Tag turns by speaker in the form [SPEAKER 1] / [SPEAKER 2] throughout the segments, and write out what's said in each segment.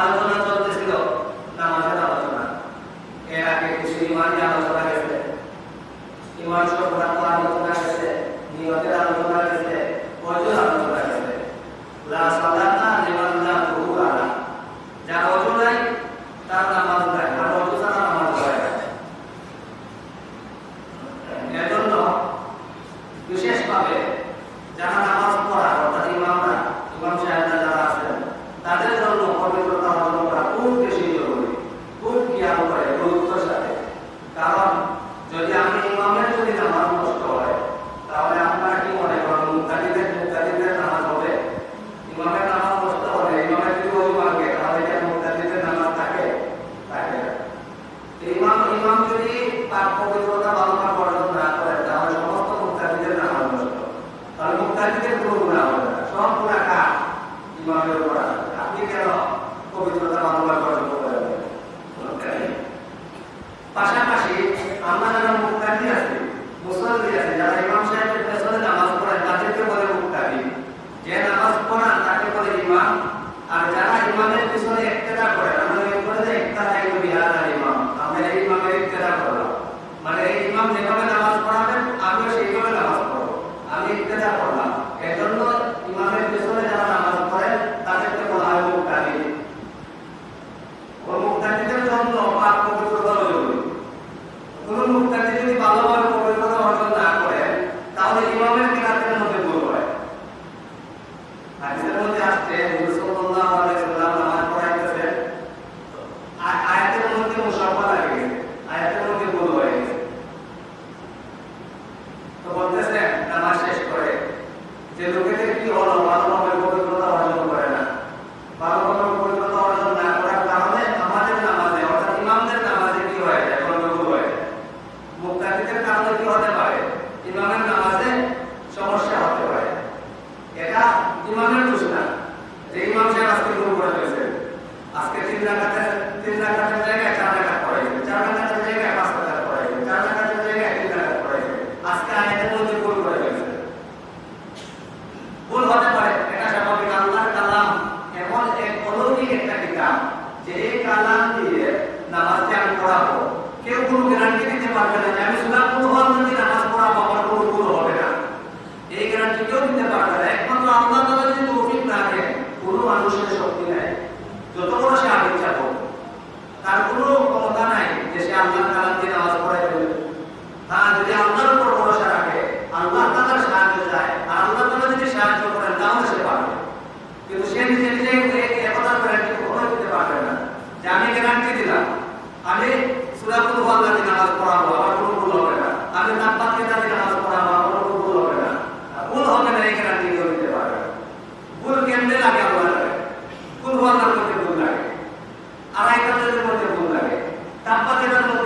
[SPEAKER 1] আলোচনা চলতেছিল নামাজের আলোচনা। এর আগে কিছু ইমানি আলোচনা গেছে। ইমান সম্পর্ক গেছে? নিয়তের আলোচনা গেছে অজুর আলোচনা গেছে। লাস্ট যদি তার পবিত্রতা ইমামের কিনাতে মধ্যে বড় হয় Thank you very much.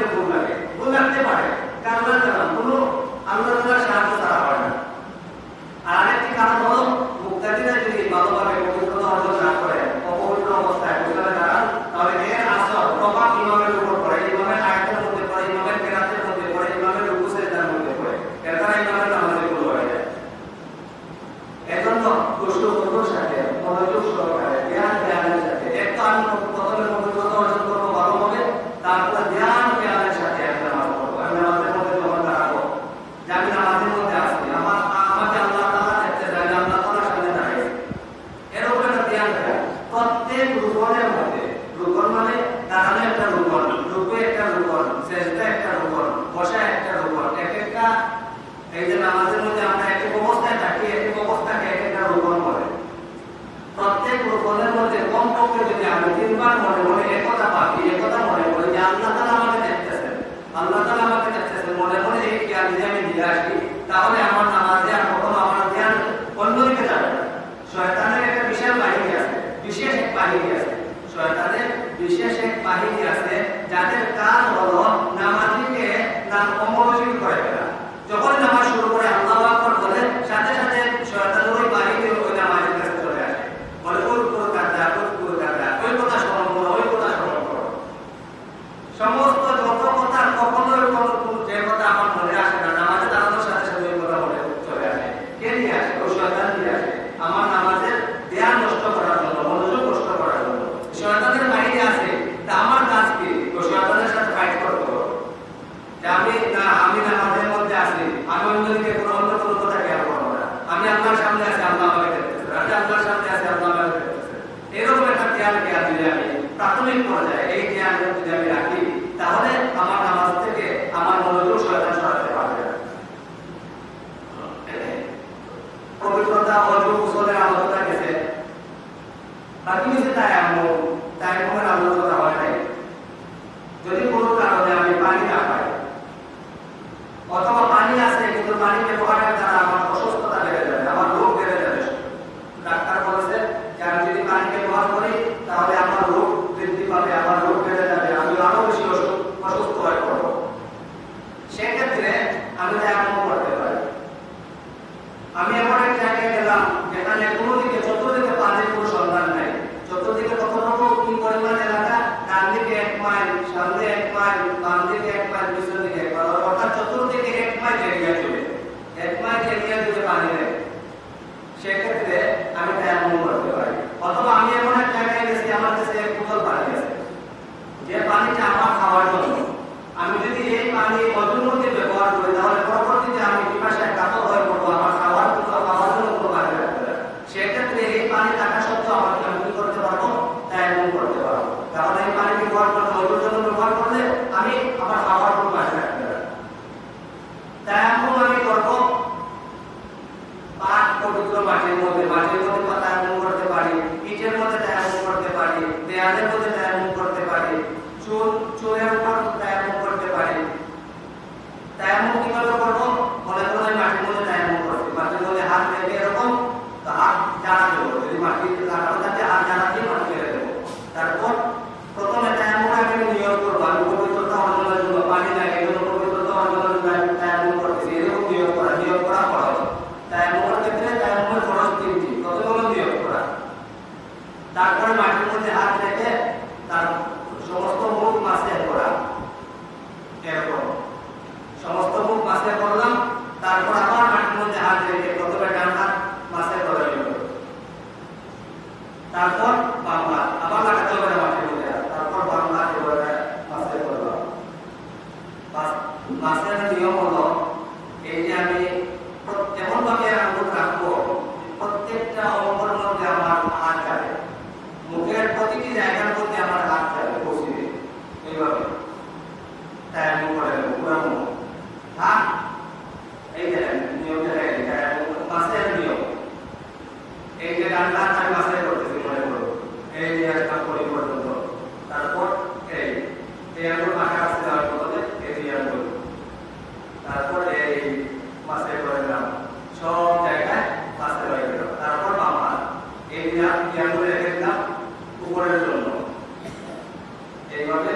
[SPEAKER 1] এই জন্য আমাদের মধ্যে আমরা একটি অবস্থায় থাকি, একটি অবস্থাকে এক একটা রোপণ করে। প্রত্যেক রোপণের মধ্যে কমপক্ষে যদি আমরা তিনবার মনে মনে একথা পাবি একথা মনে করি যে আল্লাহ তালা আমাকে দেখতেছেন, আল্লাহ তালা আমাকে দেখতেছেন, মনে মনে এই জ্ঞান যদি আমি নিয়ে আসি, তাহলে আমার নামাজ দেওয়ার কখনো আমার ধ্যান অন্যদিকে যাবে না। শয়তানের একটা বিশাল বাহিনী আছে, বিশেষ এক বাহিনী আছে। শয়তানের বিশেষ এক বাহিনী আছে যাদের কাজ দুই হাত রেখে দিলাম উপরের জন্য। এইভাবে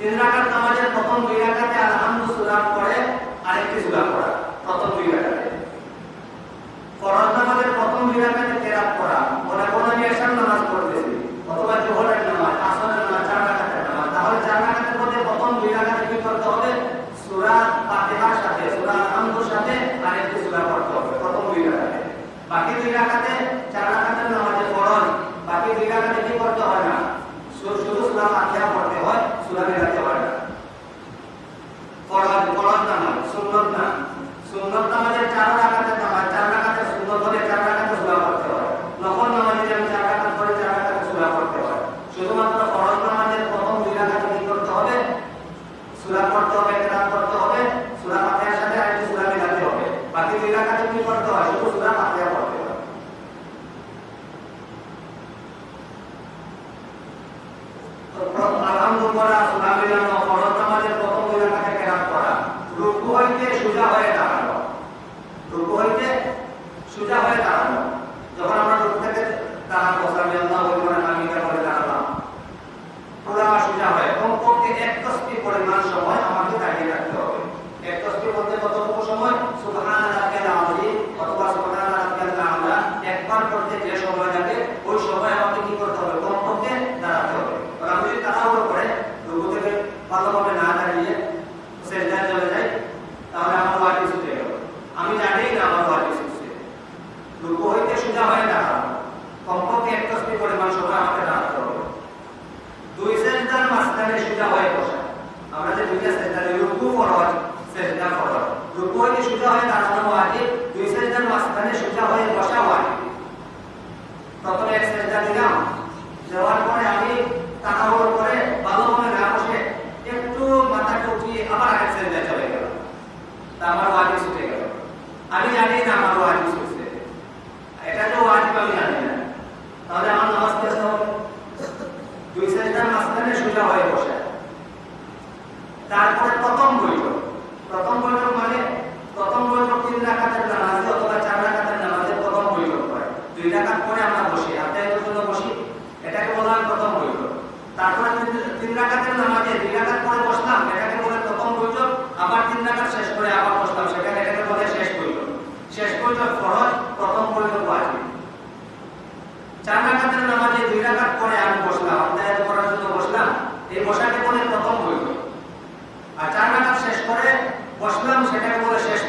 [SPEAKER 1] তিন রাকাত নামাজের প্রথম দুই রাকাতে আলহামদু সূরা পড়ে, আরেকটি সূরা পড়া, প্রথম দুই রাকাতে। ফরজ নামাজের প্রথম দুই রাকাতে তেরাত পড়া মনে করুন আমি নামাজ পড়তেছি অথবা জোহরের নামাজ, আসরের নামাজ, চার রাকাতের নামাজ, তাহলে চার রাকাতের প্রথম দুই রাকাতে কি করতে হবে সূরা ফাতিহার সাথে সূরা আলহামদুর সাথে আরেকটি সূরা পড়তে হবে প্রথম দুই রাকাতে বাকি দুই রাকাতে চার রাকাতের নামাজে ফরজ বাকি দুই রাকাতে কি করতে হয় না শুধু শুধু সূরা ফাতিহা পড়তে হয় সূরা মিলাতে হয় না ফরজ ফরজ নামাজ সুন্নত না সুন্নত নামাজের চার রাকাতের নামাজ চার রাকাতের সুন্নত হলে চার রাকাতে সূরা পড়তে হয় নফল নামাজে যেমন চার রাকাত করে চার রাকাতে সূরা পড়তে হয় শুধুমাত্র ফরজ নামাজের প্রথম দুই রাকাতে কি করতে হবে সূরা পড়তে হবে কেরাত করতে হবে সূরা ফাতিহার সাথে আরেকটি সূরা মিলাতে হবে বাকি দুই রাকাতে কি করতে হয় শুধু সূরা ফাতিহা পড়তে হয় তো প্রথম আলহামদুলিল্লাহ সূরা মিলানো ফরজ নামাজের প্রথম দুই রাকাতে কেরাত করা রুকু হইতে সোজা হয়ে দাঁড়ানো রুকু হইতে সোজা হয়ে দাঁড়ানো যখন আমরা রুকু থেকে দাঁড়াবো সামি আল্লাহ বলবেন আমি এটা করে দাঁড়ালাম পুরা সোজা হয় কমপক্ষে এক তসবি পরিমাণ সময় আমাকে দাঁড়িয়ে রাখতে হবে এক তসবি বলতে কতটুকু সময় সুবহান রাব্বিল আযীম অথবা সুবহান রাব্বিল আ'লা একবার করতে যে সময় লাগে ওই সময় আমাকে কি করতে হবে কমপক্ষে দাঁড়াতে হবে আর আমি যদি তাড়াহুড়ো করে রুকু থেকে ভালোভাবে না দাঁড়িয়ে সেজদায় চলে যাই তাহলে আমার ওয়াজিব ছুটে গেল আমি জানি না আমার ওয়াজিব ছুটছে রুকু সোজা হয়ে দাঁড়ানো কমপক্ষে এক পরিমাণ দাঁড়াতে হবে দুই মাঝখানে সোজা হয়ে বসা। আমরা যে দুইটা রুকু সেজদা ফরজ রুকু সোজা হয়ে দাঁড়ানো ওয়াজিব দুই মাঝখানে সোজা হয়ে বসা ওয়াজিব প্রথমে এক দিলাম। দেওয়ার পরে আমি তাড়াহুড়ো করে ভালোভাবে না বসে একটু মাথাটা উঠিয়ে আবার আরেক সেজদা চলে গেল আমার ওয়াজিব ছুটে গেল। আমি জানি না আমার ওয়াজিব ছুটছে এটা যে ওয়াজিব আমি জানি না তাহলে আমার নামাজ পড়তে হবে দুই সেজদার সোজা হয়ে বসে। তারপরে প্রথম বৈঠক। প্রথম বৈঠক মানে প্রথম বৈঠক তিন রাকাতের নামাজে অথবা চার রাকাতের নামাজে প্রথম বৈঠক হয়। দুই রাকাত পরে আমরা বসি আত্মায়ের জন্য বসি। এটাকে বলা হয় প্রথম বৈঠক। তারপরে তিন- রাকাতের নামাজে দুই রাকাত পরে বসলাম, এটাকে বলে প্রথম বৈঠক। আবার তিন রাকাত শেষ করে আবার বসলাম, সেটাকে এটাকে বলে শেষ বৈঠক। শেষ বৈঠক ফরজ, প্রথম বৈঠক ওয়াজিব। চার রাকাতের নামাজে দুই রাকাত পরে আমি বসলাম আত্মায়াত করার জন্য এই বসাকে বলে প্রথম বৈঠক আর চার রাকাত শেষ করে, বসলাম, সেটাকে বলে শেষ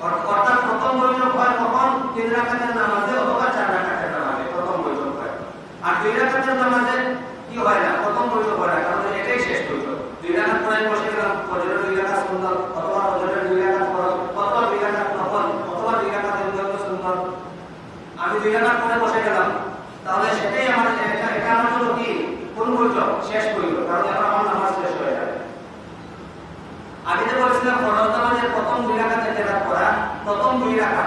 [SPEAKER 1] অর- অর্থাৎ প্রথম বৈঠক হয় কখন? তিন রাকাতের নামাজে অথবা চার রাকাতের নামাজে, প্রথম বৈঠক হয়। আর দুই রাকাতের নামাজে কি হয় না? প্রথম বৈঠক হয় না, কারণ এটাই শেষ বৈঠক দুই রাকাত পরে বসে গেলাম, ফজরের দুই রাকাত সুন্দর অথবা ফজরের দুই রাকাত ফরজ, অথবা দুই রাকাত নফল, অথবা দুই রাকাত এমনি সুন্দর আমি দুই রাকাত পরে বসে গেলাম। তাহলে সেটাই আমার এটা আমার কি? কোন বৈঠক শেষ বৈঠক কারণ এখন আমার নামাজ শেষ হয়ে যাবে। আগে যে বলেছিলাম, ফরজ নামাজ দুই রাখা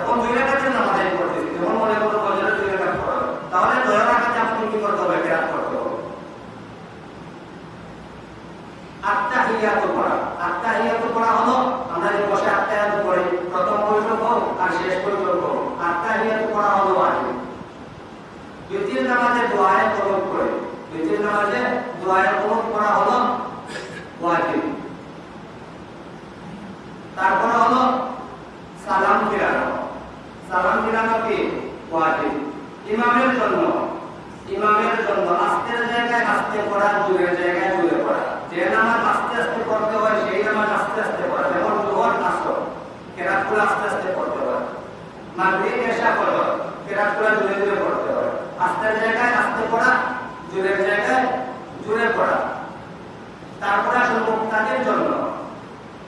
[SPEAKER 1] এখন দুই রাখাতে নামাজ আদায় করতেছি যখন মনে করো ফজরের দুই রাখা পড়ো তাহলে দয়া রাখাতে আমাকে কি করতে হবে? কেরাত করতে হবে। আত্মাহিয়াত পড়া আত্মাহিয়াত পড়া হলো, আমরা যে বসে আত্মাহিয়াত পড়ি প্রথম বৈঠক হোক, আর শেষ বৈঠক হোক, আত্মাহিয়াত পড়া হলো ওয়াজিব দ্বিতীয় নামাজে দোয়ায় করে দ্বিতীয় নামাজে করা আস্তে আস্তে আস্তে হয়, সেই নামাজ আস্তে আস্তে পড়া। যেমন জোহর, আসর। আস্তে আস্তে পড়তে হয়। মাগরিব, এশা ফজর কেরাতগুলো দূরে দূরে পড়তে হয়। আস্তের জায়গায় আস্তে পড়া জোরের জায়গায় জোরে পড়া। তারপরে আসলে মুক্তাদের জন্য।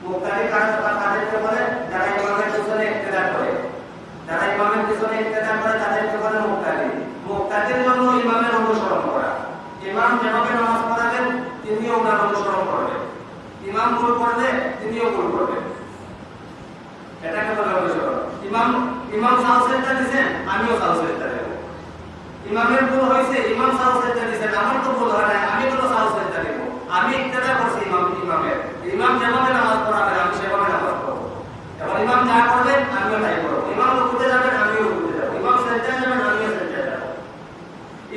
[SPEAKER 1] মুক্তাদি কাজ তাদেরকে বলে যারা ইমামের পিছনে ইক্তেদা করে। যারা ইমামের পিছনে ইক্তেদা করে, তাদেরকে বলে মুক্তাদি। মুক্তাদির জন্য ইমামের অনুসরণ করা। ইমাম যেভাবে নামাজ পড়াবেন, তিনিও ওনার অনুসরণ করবেন। ইমাম ভুল করলে, তিনিও ভুল করবেন। এটাকে বলে অনুসরণ। ইমাম ইমাম সাহসেরটা দিচ্ছেন আমিও সাহসেরটা ইমামের ভুল হয়েছে, ইমাম সাহসেরটা দিচ্ছেন আমার তো ভুল হয় না আমি কোনো সাহসেরটা দেব। আমি করছি ইমাম ইমামের। ইমাম যেভাবে নামাজ পড়াবেন, আমি সেভাবে নামাজ পড়ব। এবার ইমাম যা করবেন আমিও তাই করব। ইমাম রুকুতে যাবেন, আমিও রুকুতে যাব। ইমাম সেজদায় যাবেন, আমিও সেজদায় যাব।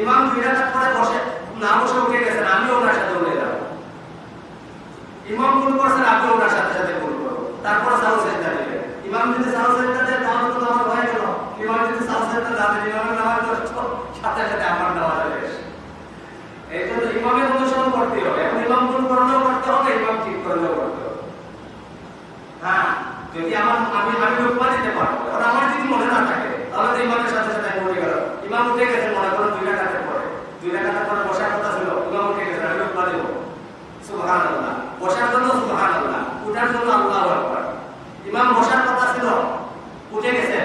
[SPEAKER 1] ইমাম দুই পরে বসে, না বসে উঠে গেছেন, আমিও সাথে উঠে যাব ইমাম ভুল করছেন আমিও ওনার সাথে সাথে ভুল করব তারপরে সাহস সেজদা দিবেন ইমাম যদি সাহস সেজদা দেয় তাহলে তো নামাজ হয়ে গেল ইমাম যদি সাহস সেজদা যাবে ইমামের নামাজ তো সাথে সাথে আমার নামাজ হবে এই জন্য ইমামের অনুসরণ করতে হবে। এখন ইমাম ভুল করলেও করতে হবে, ইমাম ঠিক করলেও করতে হ্যাঁ যদি আমার আমি আমি রূপমা দিতে পারব এখন আমার যদি মনে না থাকে, তাহলে তো ইমামের সাথে সাথে আমি উঠে গেল ইমাম উঠে গেছে, মনে করো দুই রাখাতে পরে। দুই রাখাতে পরে বসার কথা ছিল, ইমাম উঠে গেছে, আমি রূপমা দেবো আল্লাহ বসার জন্য সুবহান আল্লাহ উঠার জন্য আল্লাহ আকবার। ইমাম বসার কথা ছিল, উঠে গেছে।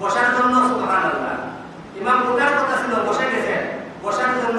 [SPEAKER 1] বসার জন্য সুবহান আল্লাহ ইমাম উঠার কথা ছিল বসে গেছে বসার জন্য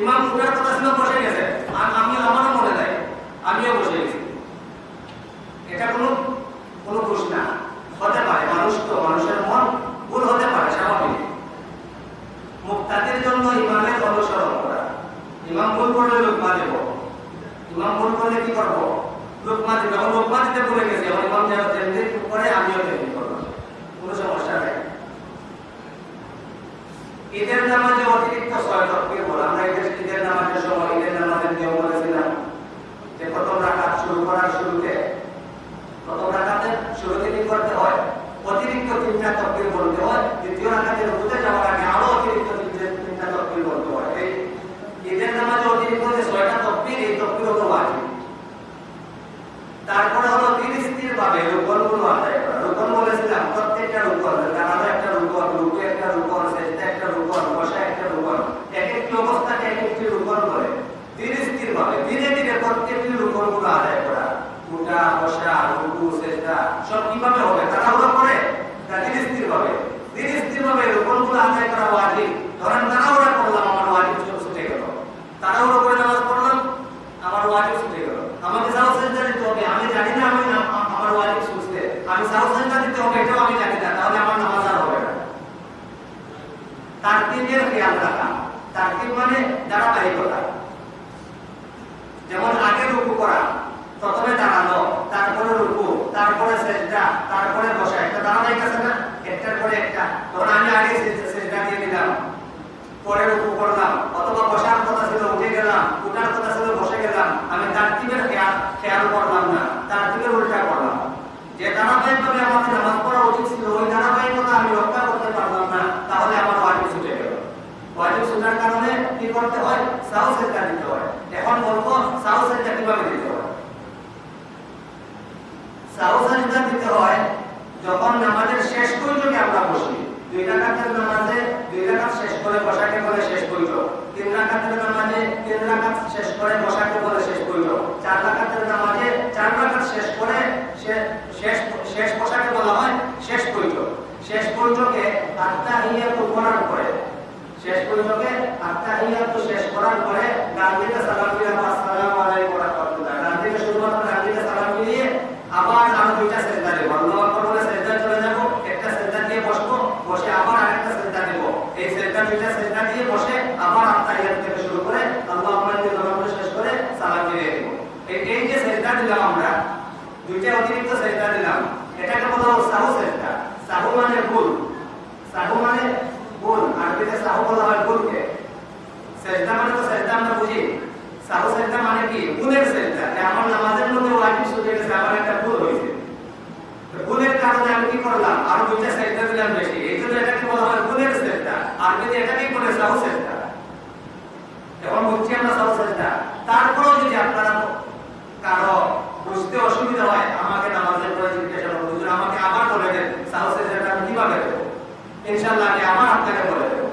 [SPEAKER 1] ইমাম উঠার কথা ছিল বসে গেছে। আর আমি আমারও মনে নাই, আমিও বসে গেছি। এটা কোনো কোনো দোষ হতে পারে, মানুষ তো, মানুষের মন ভুল হতে পারে, স্বাভাবিক। মুক্তাদের জন্য ইমামের অনুসরণ করা। ইমাম ভুল করলে লোকমা দেব। ইমাম ভুল করলে কি করব? লোকমা দেবে। এখন লোকমা দিতে ভুলে গেছে এখন ইমাম তেমনি করে, আমিও তেমনি করব। কোনো সমস্যা ঈদের নামাজে অতিরিক্ত ছয় তকবীর বল আমরা ঈদের ঈদের নামাজের সময় ঈদের নামাজের নিয়ম বলেছিলাম যে প্রথম রাখাত শুরু করার শুরুতে, প্রথম রাকাতে শুরুতে কি করতে হয়, অতিরিক্ত তিনটা তকবির বলতে হয়, দ্বিতীয় রাকাতে রুকুতে যাওয়ার আগে আরও অতিরিক্ত তিনটে তিনটা তকবীর বলতে হয় এই ঈদের নামাজে অতিরিক্ত যে ছয়টা তকবীর এই তকবীর হলো ওয়াজিব তারপরে হলো তিন স্থির ভাবে রুকনগুলো আদায় করা রুকন বলেছিলাম প্রত্যেকটা রুকন দাঁড়ানো একটা রুকন রুকু একটা রুকন সেজদা একটা রুকন বসা একটা রুকন এক একটি অবস্থাকে এক একটি রুকন বলে ধীরে স্থির ভাবে ধীরে ধীরে প্রত্যেকটি রুকনগুলো আদায় করা উঠা বসা রুকু সেজদা সব কীভাবে হবে? তাড়াহুড়ো করে? না ধীরে স্থির ভাবে ধীরে স্থির ভাবে রুকনগুলো আদায় করা ওয়াজিব। ধরেন তাড়াহুড়া করলাম, আমার ওয়াজিব ছুটে গেল। তাড়াহুড়ো করে নামাজ পড়লাম, আমার ওয়াজিব ছুটে গেল। আমাকে সাহস সেজদা দিতে হবে। আমি জানি না আমি আমার ওয়াজিব ছুটতে আমি সাহস সেজদা দিতে হবে, এটাও আমি জানি না। তাহলে আমার নামাজ আর হবে না। তারতিবের খেয়াল রাখা। তারতিব মানে ধারাবাহিকতা। যেমন আগে রুকু করা প্রথমে দাঁড়ানো তারপরে রুকু, তারপরে সেজদা, তারপরে বসা, একটা ধারাবাহিক আছে না একটার পরে একটা। তখন আমি আগে সেজদা দিয়ে দিলাম। পরে রুকু করলাম, অথবা বসার কথা ছিল, উঠে গেলাম, উঠার কথা ছিল, বসে গেলাম। আমি তারতিবের খেয়াল খেয়াল করলাম না, তারতিবের উল্টা করলাম। যে ধারাবাহিকভাবে আমাদের নামাজ পড়া উচিত ছিল, ওই ধারাবাহিকতা আমি রক্ষা করতে পারলাম না, তাহলে আমার ওয়াজিব ছুটে গেল। ওয়াজিব ছুটার কারণে কি করতে হয়? সাহসের দিতে হয়। এখন বলব সাহসের কীভাবে দিতে হয়? যখন নামাজের শেষ বৈঠকে আমরা বসি, দুই রাকাতের নামাজে দুই রাকাত শেষ করে বসাকে বলে শেষ বৈঠক তিন রাকাতের নামাজে তিন রাকাত শেষ করে বসাকে বলে শেষ বৈঠক চার রাকাতের নামাজে চার রাকাত শেষ করে শেষ শেষ বসাকে বলা হয় শেষ বৈঠক শেষ বৈঠকে আত্মাহিয়াত করার পরে, শেষ বৈঠকে আত্মাহিয়াত শেষ করার পরে ডান দিকে সালাম ফিরে আসসালামু আলাইকুম ওয়া রাহমাতুল্লাহ ডান দিকে শুধুমাত্র ডান দিকে সালাম ফিরিয়ে আবার আরও দুইটা সেজদা দেব আল্লাহু আকবার বলে সেজদায় চলে যাব একটা সেজদা দিয়ে বসবো বসে আবার আরেকটা সেজদা দেব এই সেজদা দুইটা সেজদা দিয়ে বসে আবার আত্মাহিয়াত থেকে শুরু করে আল্লাহু আকবার দিয়ে নামাজ শেষ করে সালাম ফিরিয়ে দেব এই এই যে সেজদা দিলাম আমরা। দুইটা অতিরিক্ত সেজদা দিলাম। এটাকে বলা হয় সাহু সেজদা সাহু মানে ভুল। সাহু মানে ভুল। আরবিতে সাহু বলা হয় ভুলকে। সেজদা মানে তো সেজদা আমরা বুঝি। সাহু সেজদা মানে কি? ভুলের সেজদা যে আমার নামাজের মধ্যে ওয়াজিব ছুটে গেছে আমার একটা ভুল হয়েছে। ভুলের কারণে আমি কি করলাম? আর দুইটা সেজদা দিলাম বেশি। এই জন্য এটাকে বলা হয় ভুলের সেজদা আরবিতে এটাকেই বলে সাহু সেজদা এখন বলছি আমরা সাহু সেজদা তারপরেও যদি আপনারা কারও বুঝতে অসুবিধা হয়, আমাকে নামাজের পরে জিজ্ঞাসা করুন হুজুর, আমাকে আবার বলে দেন সাহু সেজদাটা আমি কীভাবে দেবো ইনশাআল্লাহ, আমি আবার আপনাকে বলে দেবো।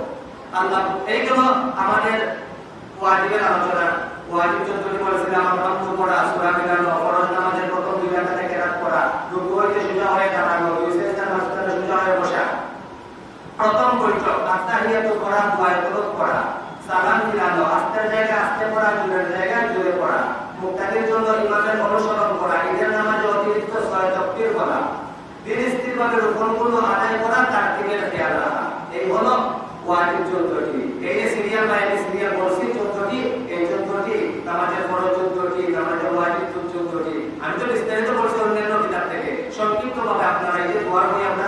[SPEAKER 1] আল্লাহ এই গেল আমাদের ওয়াজিবের আলোচনা। ওয়াজিব চতুর্থী বলেছিলাম, আমরা নাম পড়া, সূরা মিলানো, ফরজ নামাজের প্রথম দুই রাকাতে কেরাত পড়া, রুকু হইতে সোজা হয়ে দাঁড়ানো সেজদার মাঝখানে সোজা হয়ে বসা। প্রথম বৈঠক, আত্মাহিয়াত দুয়ায় তলব পড়া, সালাম ফিরানো আস্তের জায়গায় আস্তে পড়া, জোরের জায়গায় জোরে পড়া। মুক্তাদির জন্য ইমামের অনুসরণ করা, ঈদের নামাজে অতিরিক্ত ছয় তকবীর বলা দিন স্থিরভাবে রোপণগুলো আদায় করা তার দিকের খেয়াল রাখা। এই হলো ওয়াজিব চোদ্দটি। এই যে সিরিয়াল বা এই সিরিয়াল বলছি, চোদ্দটি, এই চোদ্দটি নামাজের বড় চোদ্দটি, নামাজের ওয়াজিব চোদ্দটি। আমি তো বিস্তারিত বলছি অন্যান্য কিতাব থেকে। সংক্ষিপ্ত ভাবে আপনারা এই যে দোয়ার বই আমরা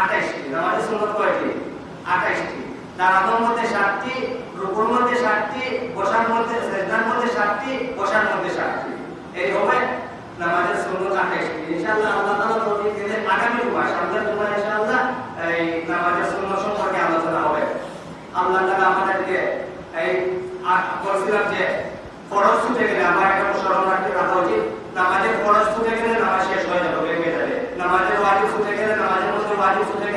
[SPEAKER 1] আঠাইশটি নামাজের সুন্নত কয়টি? আঠাইশটি দাঁড়ানোর মধ্যে সাতটি রুকুর মধ্যে সাতটি, বসার মধ্যে সেজদার মধ্যে সাতটি, বসার মধ্যে সাতটি। এই হবে নামাজের সুন্নত আঠাইশটি ইনশাআল্লাহ আল্লাহ তাআলা তৌফিক দিলে আগামী জুমা সামনের জুমা ইনশাআল্লাহ এই নামাজের সুন্নত সম্পর্কে আলোচনা হবে। আল্লাহ তাআলা আমাদেরকে এই বলছিলাম যে, ফরজ ছুটে গেলে আমার একটা স্মরণ রাখা উচিত। নামাজের ফরজ ছুটে গেলে নামাজ শেষ হয়ে যাবে ভেঙে যাবে নামাজের ওয়াজিব ছুটে গেলে নামাজের মধ্যে ওয়াজিব ছুটে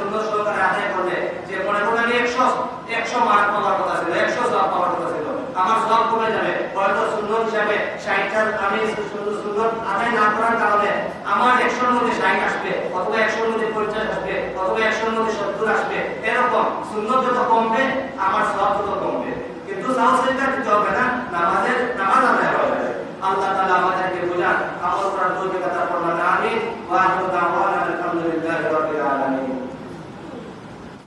[SPEAKER 1] সুন্দর সহকারে একশো একশো মার্ক পাওয়ার কথা ছিল একশো সওয়াব পাওয়ার কথা কমে যাবে। সুন্দর হিসাবে আমি সুন্দর আদায় না করার কারণে আমার একশোর মধ্যে ষাট আসবে, অথবা একশোর মধ্যে পঞ্চাশ আসবে, অথবা একশোর মধ্যে সত্তর আসবে। এরকম সুন্দর যত কমবে, আমার সওয়াব তত কমবে। কিন্তু হবে না, নামাজের, নামাজ আদায় যাবে আল্লাহ তাআলা আমাদেরকে বোঝান আমিন। ওয়া আখিরু দাওয়ানা